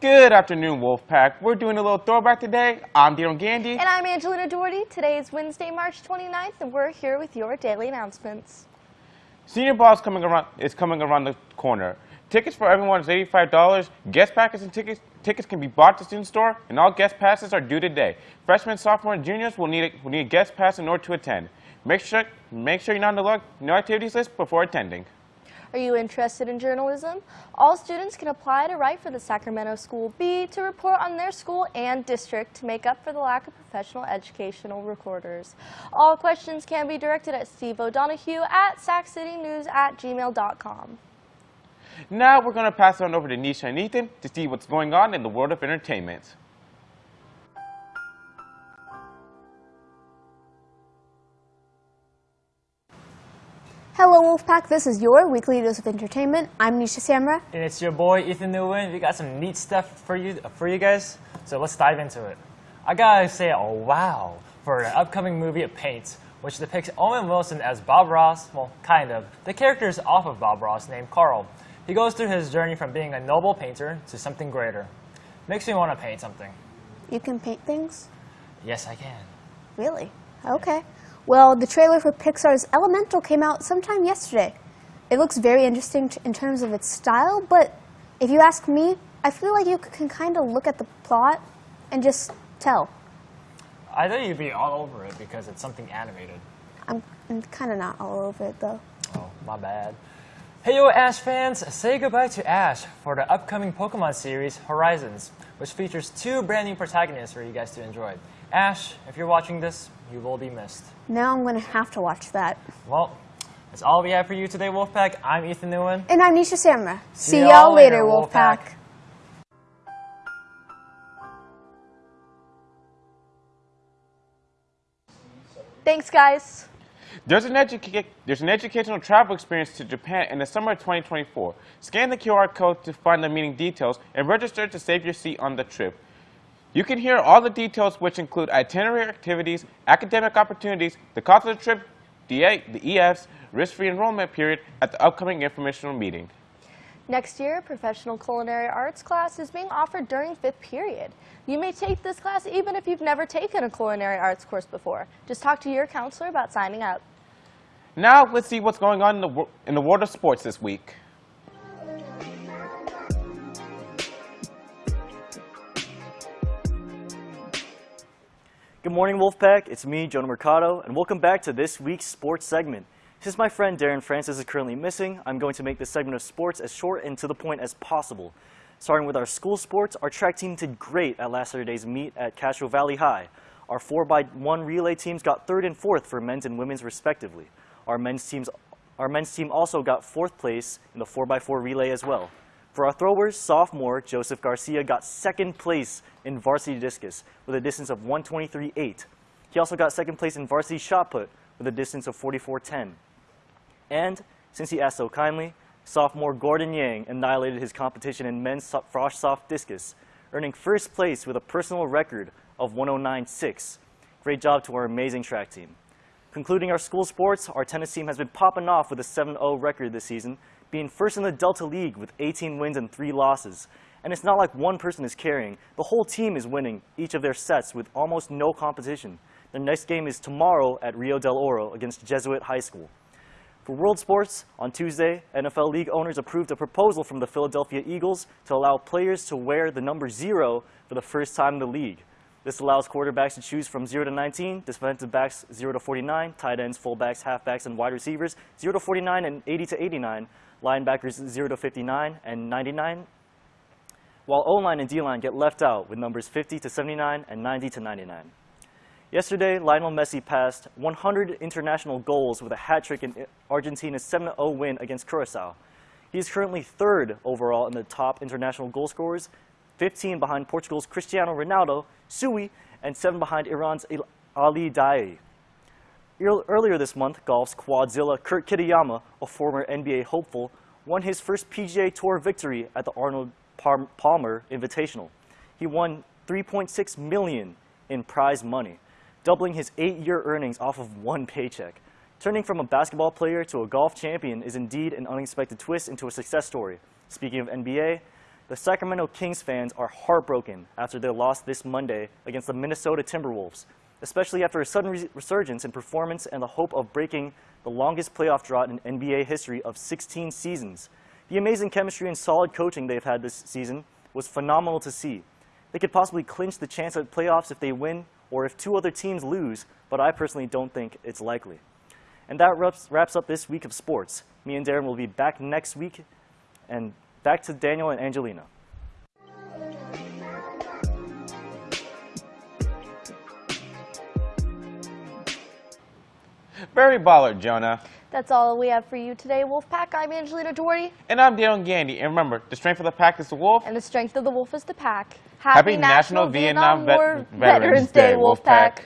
Good afternoon, Wolfpack. We're doing a little throwback today. I'm Dino Gandy. And I'm Angelina Doherty. Today is Wednesday, March 29th, and we're here with your daily announcements. Senior Ball is coming around, is coming around the corner. Tickets for everyone is $85. Guest passes and tickets, tickets can be bought at the student store, and all guest passes are due today. Freshmen, sophomores, and juniors will need, a, will need a guest pass in order to attend. Make sure, make sure you're not on the look, no activities list before attending. Are you interested in journalism? All students can apply to write for the Sacramento School B to report on their school and district to make up for the lack of professional educational reporters. All questions can be directed at Steve O'Donohue at sacitynews at gmail.com. Now we're going to pass on over to Nisha and Ethan to see what's going on in the world of entertainment. Hello Wolfpack, this is your weekly dose of entertainment. I'm Nisha Samra. And it's your boy Ethan Nguyen. We got some neat stuff for you for you guys. So let's dive into it. I gotta say, oh wow, for the upcoming movie of Paint, which depicts Owen Wilson as Bob Ross, well, kind of. The character is off of Bob Ross named Carl. He goes through his journey from being a noble painter to something greater. Makes me want to paint something. You can paint things? Yes, I can. Really? Okay. Well, the trailer for Pixar's Elemental came out sometime yesterday. It looks very interesting in terms of its style, but if you ask me, I feel like you can kind of look at the plot and just tell. I thought you'd be all over it because it's something animated. I'm, I'm kind of not all over it, though. Oh, my bad. Hey yo Ash fans, say goodbye to Ash for the upcoming Pokemon series Horizons, which features two brand new protagonists for you guys to enjoy. Ash, if you're watching this, you will be missed. Now I'm going to have to watch that. Well, that's all we have for you today, Wolfpack. I'm Ethan Nguyen. And I'm Nisha Samra. See, See y'all later, Wolfpack. Wolfpack. Thanks, guys. There's an, there's an, educational travel experience to Japan in the summer of 2024. Scan the QR code to find the meeting details and register to save your seat on the trip. You can hear all the details which include itinerary activities, academic opportunities, the cost of the trip, the, the EFs, risk-free enrollment period at the upcoming informational meeting. Next year, professional culinary arts class is being offered during fifth period. You may take this class even if you've never taken a culinary arts course before. Just talk to your counselor about signing up. Now let's see what's going on in the, in the world of sports this week. Good morning, Wolfpack. It's me, Jonah Mercado, and welcome back to this week's sports segment. Since my friend Darren Francis is currently missing, I'm going to make this segment of sports as short and to the point as possible. Starting with our school sports, our track team did great at last Saturday's meet at Castro Valley High. Our 4x1 relay teams got third and fourth for men's and women's respectively. Our men's, teams, our men's team also got fourth place in the 4x4 relay as well. For our throwers, sophomore Joseph Garcia got second place in varsity discus with a distance of 123.8. He also got second place in varsity shot put with a distance of 44.10. And, since he asked so kindly, sophomore Gordon Yang annihilated his competition in men's frosh soph discus, earning first place with a personal record of 109.6. Great job to our amazing track team. Concluding our school sports, our tennis team has been popping off with a 7-0 record this season, being first in the Delta League with 18 wins and 3 losses. And it's not like one person is carrying. The whole team is winning each of their sets with almost no competition. Their next game is tomorrow at Rio del Oro against Jesuit High School. For World Sports, on Tuesday, NFL League owners approved a proposal from the Philadelphia Eagles to allow players to wear the number zero for the first time in the league. This allows quarterbacks to choose from 0 to 19, defensive backs 0 to 49, tight ends, fullbacks, halfbacks, and wide receivers 0 to 49 and 80 to 89, linebackers 0 to 59 and 99, while O-line and D-line get left out with numbers 50 to 79 and 90 to 99. Yesterday, Lionel Messi passed 100 international goals with a hat trick in Argentina's 7-0 win against Curacao. He is currently third overall in the top international goal scorers, 15 behind Portugal's Cristiano Ronaldo, Sui, and 7 behind Iran's Ali Daei. Earlier this month, golf's quadzilla Kurt Kitayama, a former NBA hopeful, won his first PGA Tour victory at the Arnold Palmer Invitational. He won 3.6 million in prize money doubling his eight-year earnings off of one paycheck. Turning from a basketball player to a golf champion is indeed an unexpected twist into a success story. Speaking of NBA, the Sacramento Kings fans are heartbroken after their loss this Monday against the Minnesota Timberwolves, especially after a sudden res- resurgence in performance and the hope of breaking the longest playoff drought in NBA history of 16 seasons. The amazing chemistry and solid coaching they've had this season was phenomenal to see. They could possibly clinch the chance at playoffs if they win or if two other teams lose, but I personally don't think it's likely. And that wraps, wraps up this week of sports. Me and Darren will be back next week. And back to Daniel and Angelina. Very baller, Jonah. That's all we have for you today, Wolfpack. I'm Angelina Doherty, And I'm Daniel Gandy. And remember, the strength of the pack is the wolf. and the strength of the wolf is the pack. Happy National Vietnam Vet- Veterans Day, Wolfpack.